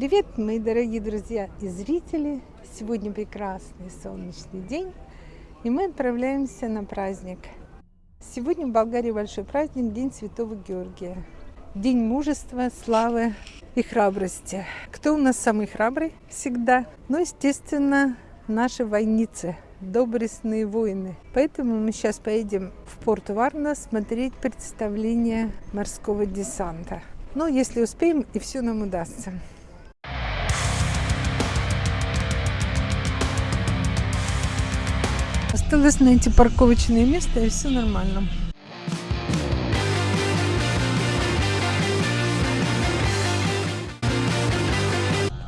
Привет, мои дорогие друзья и зрители! Сегодня прекрасный солнечный день, и мы отправляемся на праздник. Сегодня в Болгарии большой праздник, День Святого Георгия. День мужества, славы и храбрости. Кто у нас самый храбрый? Всегда. Ну, естественно, наши войницы, доблестные воины. Поэтому мы сейчас поедем в порт Варна смотреть представление морского десанта. Ну, если успеем, и все нам удастся. Осталось найти парковочное место, и все нормально.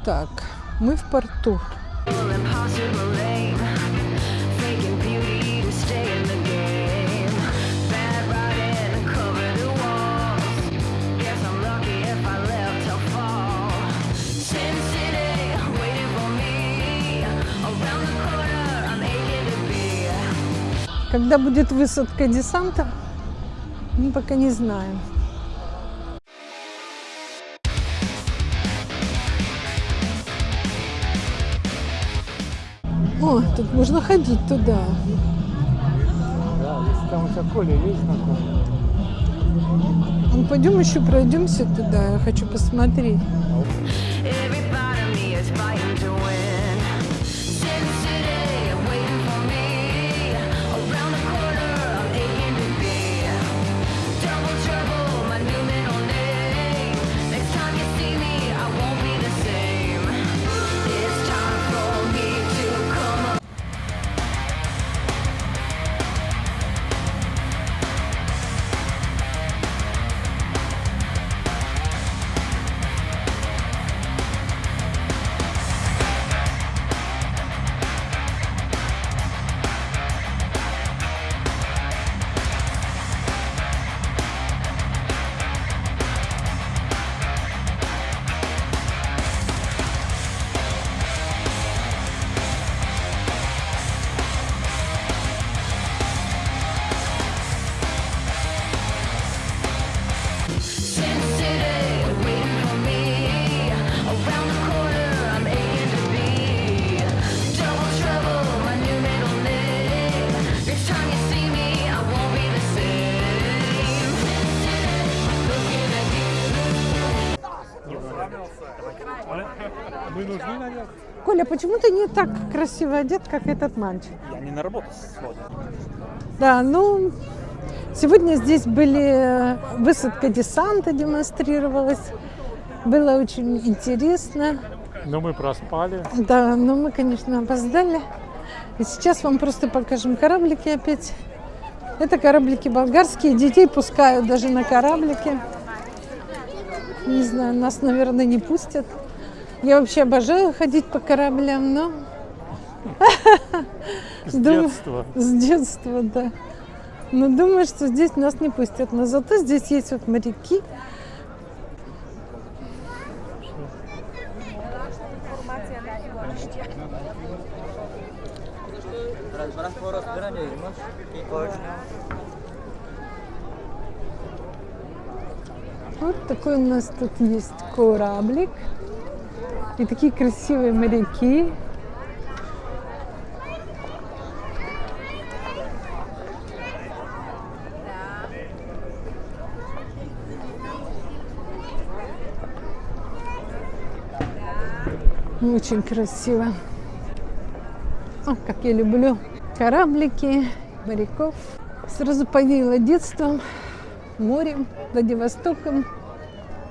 Так, мы в порту. Когда будет высадка десанта, мы пока не знаем. О, тут можно ходить туда. Да, если там у тебя Коля есть знакомый. Ну, пойдем еще пройдемся туда, я хочу посмотреть. Коля, почему ты не так красиво одет, как этот мальчик? Я не на работу сегодня. Да, ну, сегодня здесь были высадка десанта демонстрировалась. Было очень интересно. Но мы проспали. Да, но мы, конечно, опоздали. И сейчас вам просто покажем кораблики опять. Это кораблики болгарские. Детей пускают даже на кораблики. Не знаю, нас, наверное, не пустят. Я вообще обожаю ходить по кораблям, но... С детства. С детства, да. Но думаю, что здесь нас не пустят. Но зато здесь есть вот моряки. Вот такой у нас тут есть кораблик. И такие красивые моряки. Очень красиво. О, как я люблю кораблики, моряков. Сразу повеяло детством, морем, Владивостоком,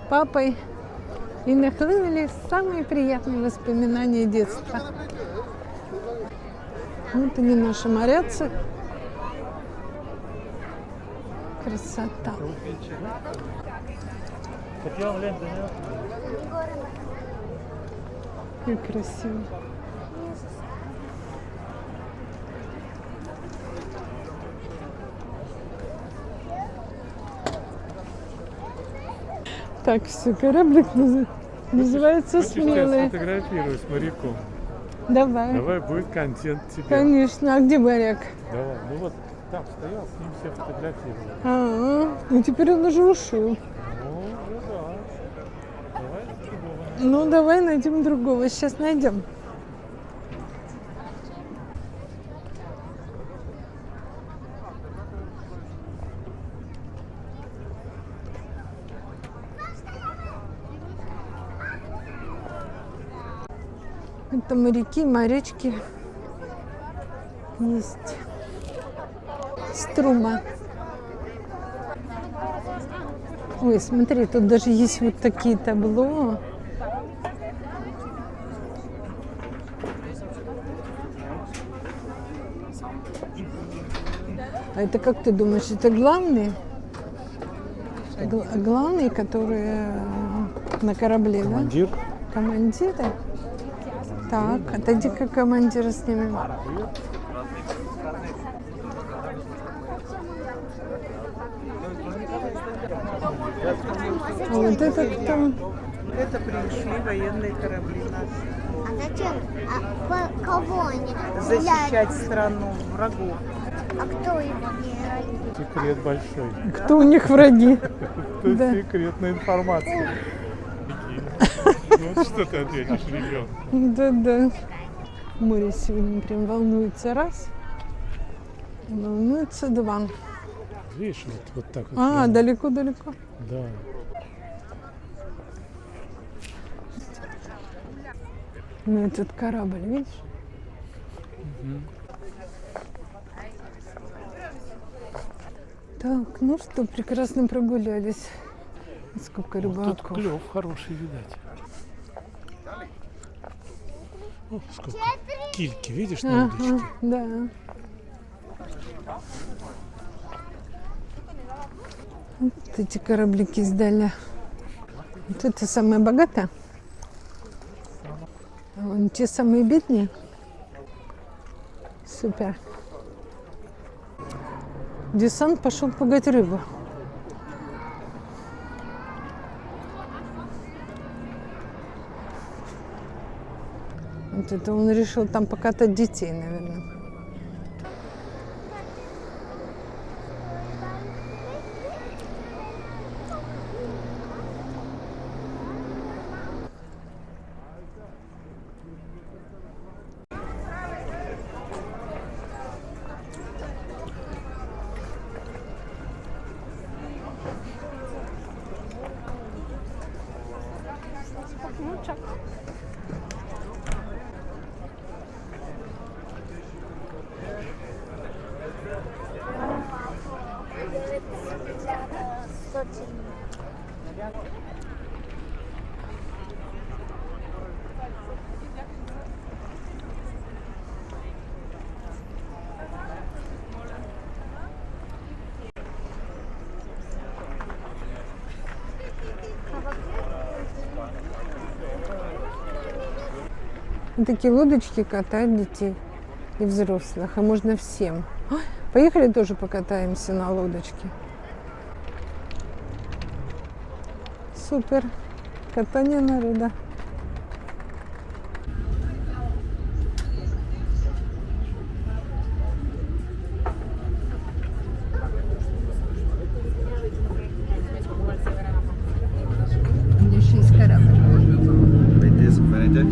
папой. И нахлынули самые приятные воспоминания детства. Вот они наши моряцы. Красота. Как красиво. Так, все, кораблик наз- называется Хочешь, я «Смелый». сфотографирую с моряком? Давай. Давай будет контент тебе. Конечно. А где моряк? Давай. Ну вот там стоял, с ним все фотографировали. А, ну теперь он уже ушел. Ну, уже да. Давай другого. Ну, давай найдем другого. Сейчас найдем. Это моряки, морячки. Есть. Струма. Ой, смотри, тут даже есть вот такие табло. А это как ты думаешь, это главные? Гл- главные, которые э, на корабле, Командир. да? Командиры? Так, отойди-ка командира снимем. А вот это кто? Это пришли военные корабли наши. А зачем? А по- кого они? Защищать страну врагов. А кто его герой? Секрет большой. Кто у них враги? Это Да. секретная информация. Ну, что ты ответишь ребенку? Да-да. Море сегодня прям волнуется раз. Волнуется два. Видишь, вот, вот так вот. А, далеко-далеко. Да. Ну, этот корабль, видишь? Так, ну что, прекрасно прогулялись. Сколько Вот тут рыбаков. клев хороший, видать. О, сколько кильки, видишь, на удочке? да. Вот эти кораблики сдали. Вот это самая богатая. А вон те самые бедные. Супер. Десант пошел пугать рыбу. Вот это он решил там покатать детей, наверное. Такие лодочки катают детей и взрослых, а можно всем. Поехали тоже покатаемся на лодочке. Супер. Катание народа. Еще есть корабль. Vedete, vedete?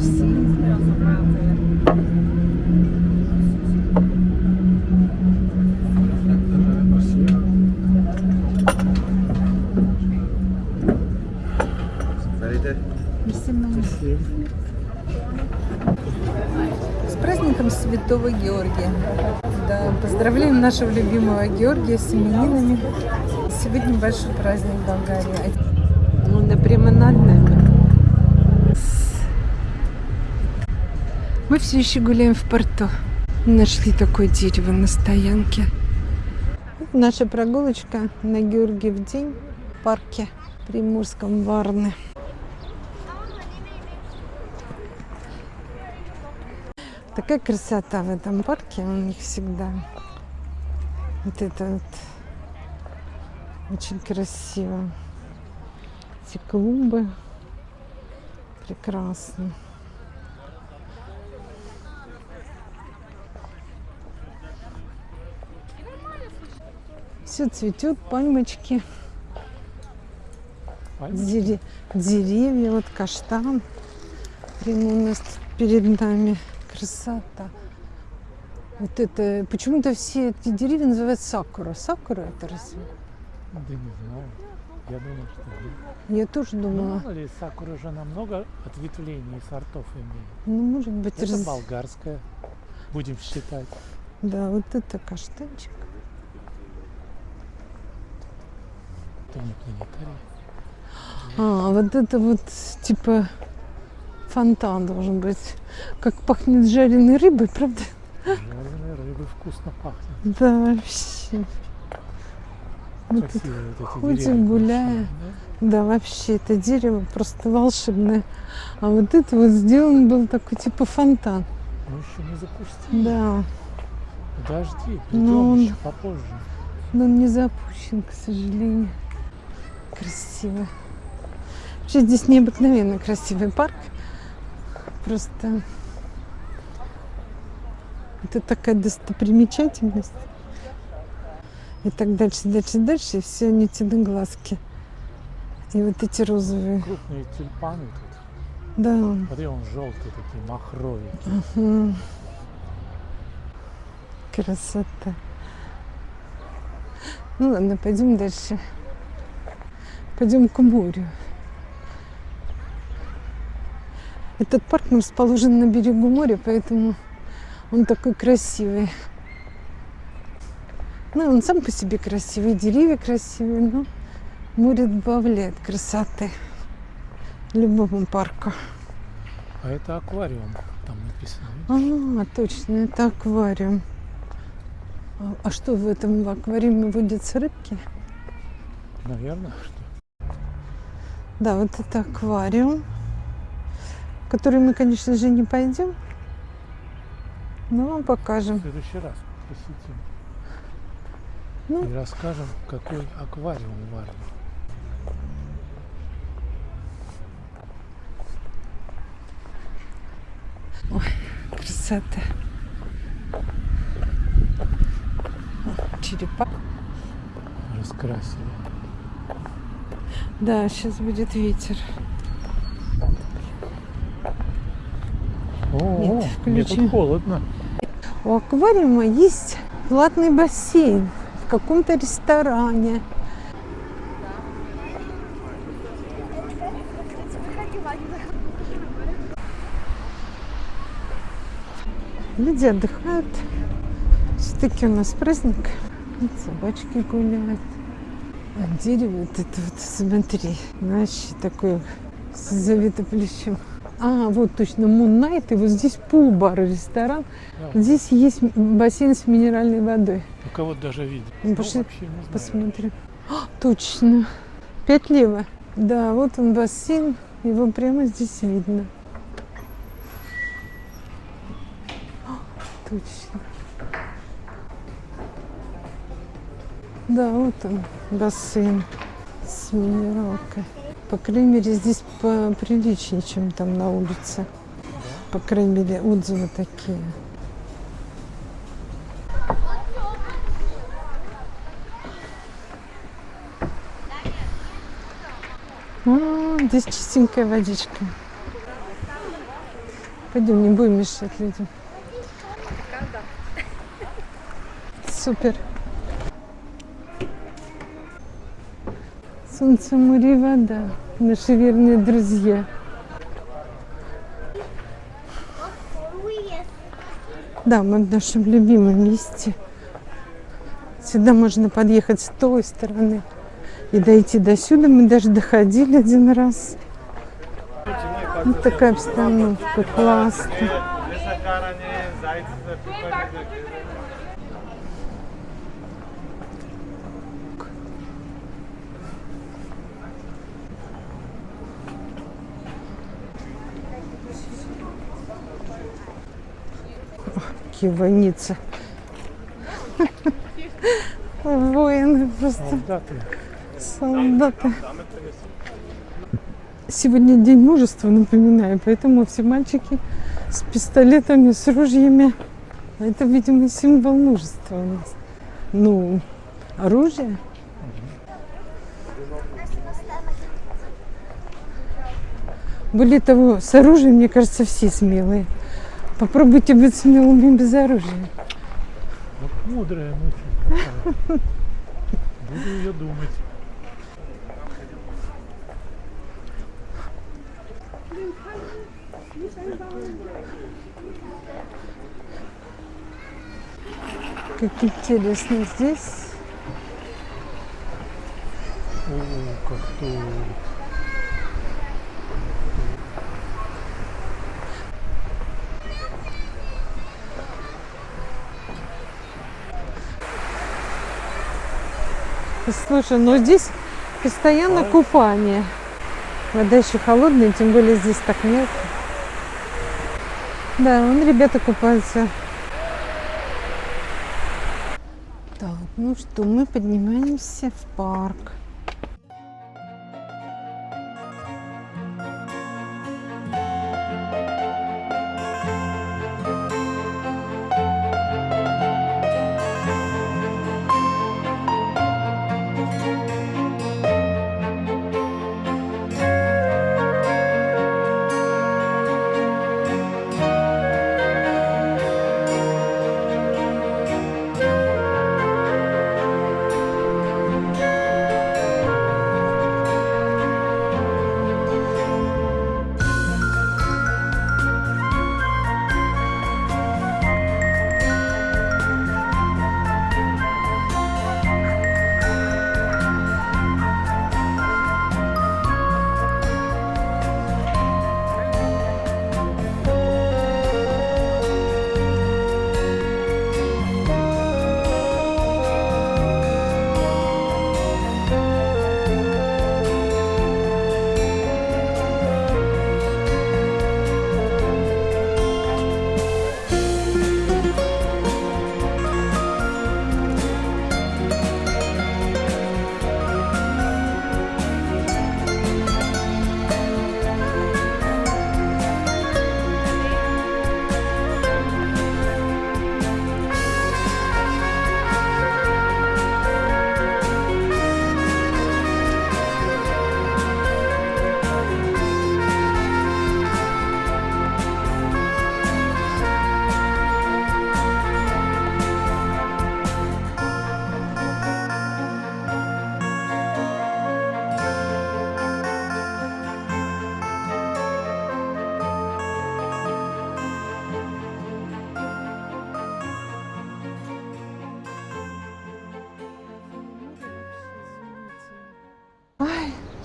Vedete? С праздником Святого Георгия. Да, поздравляем нашего любимого Георгия с именинами. Сегодня большой праздник в Болгарии. Ну, прямо над нами. Мы все еще гуляем в порту. Нашли такое дерево на стоянке. Наша прогулочка на Георгиев день в парке Приморском Варны. Такая красота в этом парке у них всегда. Вот это вот очень красиво. Эти клумбы прекрасно. Все цветет, пальмочки. Пальма? Дере- Деревья, вот каштан. Прямо у нас перед нами красота. Вот это, почему-то все эти деревья называют сакура. Сакура это разве? Да не знаю. Я думаю, что нет. Я тоже Ну, думала, мало ли, сакура же намного ответвлений и сортов имеет. ну, может быть, Это раз- болгарская, будем считать. Да, вот это каштанчик. Это не планетарий. А, вот это вот типа фонтан должен быть. Как пахнет жареной рыбой, правда? Жареной рыбы вкусно пахнет. Да, вообще. Мы тут Красивые вот эти ходим, деревья гуляем. да? Да, вообще, это дерево просто волшебное. А вот это вот сделан был такой типа фонтан. Мы еще не запустили. Да, Подожди, Ну, придем он- еще попозже. но он не запущен, к сожалению. Красиво. Вообще здесь необыкновенно красивый парк. Просто это такая достопримечательность. И так дальше, дальше, дальше. И все нитяные глазки. И вот эти розовые. Крупные тюльпаны тут. Да. Смотри, он желтый такие, махровые. Мгм. Красота. Ну ладно, пойдем дальше. Пойдем к морю. Этот парк расположен на берегу моря, поэтому он такой красивый. Ну, он сам по себе красивый, деревья красивые, но море добавляет красоты любому парку. А это аквариум, там написано. А, точно, это аквариум. А, а что в этом в аквариуме водятся рыбки? Наверное, что. Да, вот это аквариум, в который мы, конечно же, не пойдем, но вам В покажем. следующий раз посетим. Ну. И расскажем, какой аквариум в Варне. Красота. Черепа. Раскрасили. Да, сейчас будет ветер. О, Нет, мне тут холодно. У аквариума есть платный бассейн в каком-то ресторане. Люди отдыхают. Все-таки у нас праздник. Собачки гуляют. А дерево вот это вот, смотри, вообще такое завито плечом. А, вот точно, Moon Night, и вот здесь пул-бар ресторан. Да, Здесь есть бассейн с минеральной водой. у кого даже видит. Ну, пошли. Посмотрим. А, точно. Пять лево. Да, вот он бассейн. Его прямо здесь видно. А, Точно. Да, вот он, бассейн с минералкой. По крайней мере, здесь поприличнее, чем там на улице. По крайней мере, отзывы такие. А, здесь чистенькая водичка. Пойдем, не будем мешать людям. Супер. Солнце, море и вода. Наши верные друзья. Да, мы в нашем любимом месте. Сюда можно подъехать с той стороны и дойти до сюда. Мы даже доходили один раз. Вот такая обстановка, классно. Какие войницы. Воины просто. Солдаты. Солдаты. Сегодня день мужества, напоминаю, поэтому все мальчики с пистолетами, с ружьями. Это, видимо, символ мужества у нас. Ну, оружие. Более того, с оружием, мне кажется, все смелые. Попробуйте быть смелыми без оружия. Вот мудрая мысль такая. Буду ее думать. Как интересно здесь. О, как тут. Слушай, ну здесь постоянно купание. Вода еще холодная, тем более здесь так мелко. Да, вон ребята купаются. Так, ну что, мы поднимаемся в парк.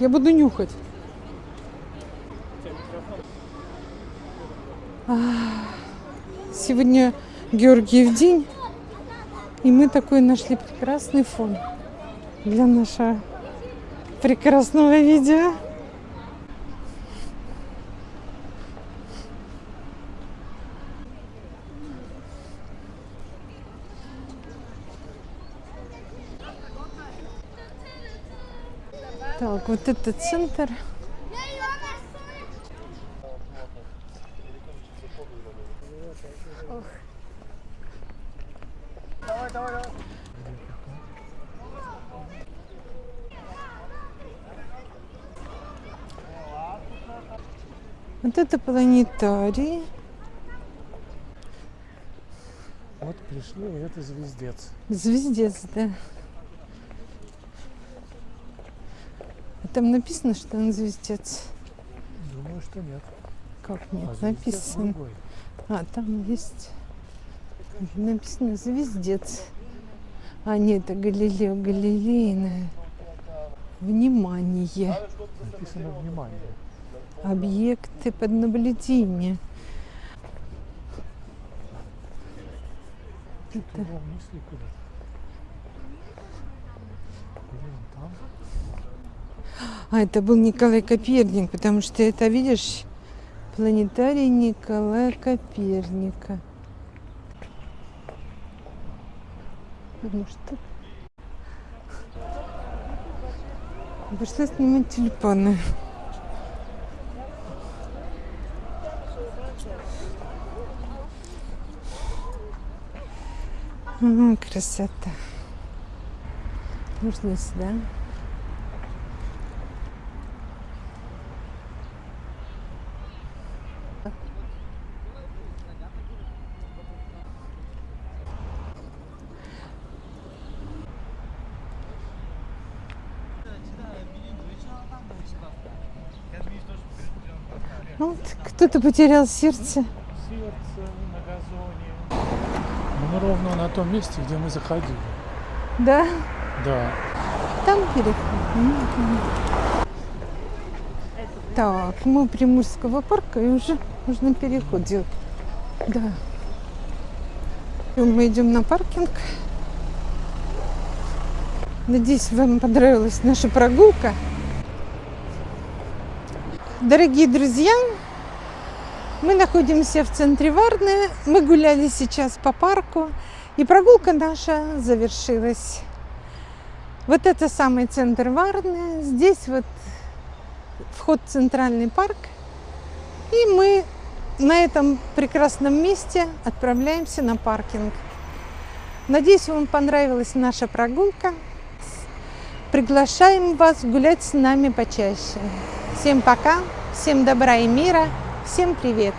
Я буду нюхать. Сегодня Георгиев день, и мы такой нашли прекрасный фон для нашего прекрасного видео. Так, вот это центр. Вот это планетарий. Вот пришли, и это звездец. Звездец, да. Там написано, что он звездец. Думаю, что нет. Как А нет, звездец написано. другой. А, там есть написано звездец. А, нет, это Галилео Галилейное. Внимание. Написано внимание. Объекты под мысли куда? Или он там? А, это был Николай Коперник, потому что это, видишь, планетарий Николая Коперника. Ну что? Пошла снимать тюльпаны. Красота. Можно сюда. Вот, кто-то потерял сердце. Сердце на газоне. Ну, мы ровно на том месте, где мы заходили. Да, Да. там переход. Так, мы Приморского парка и уже можно переход делать. Да. И мы идем на паркинг. Надеюсь, вам понравилась наша прогулка. Дорогие друзья, мы находимся в центре Варны. Мы гуляли сейчас по парку. И прогулка наша завершилась. Вот это самый центр Варны. Здесь вот вход в центральный парк. И мы на этом прекрасном месте отправляемся на паркинг. Надеюсь, вам понравилась наша прогулка. Приглашаем вас гулять с нами почаще. Всем пока, всем добра и мира, всем привет!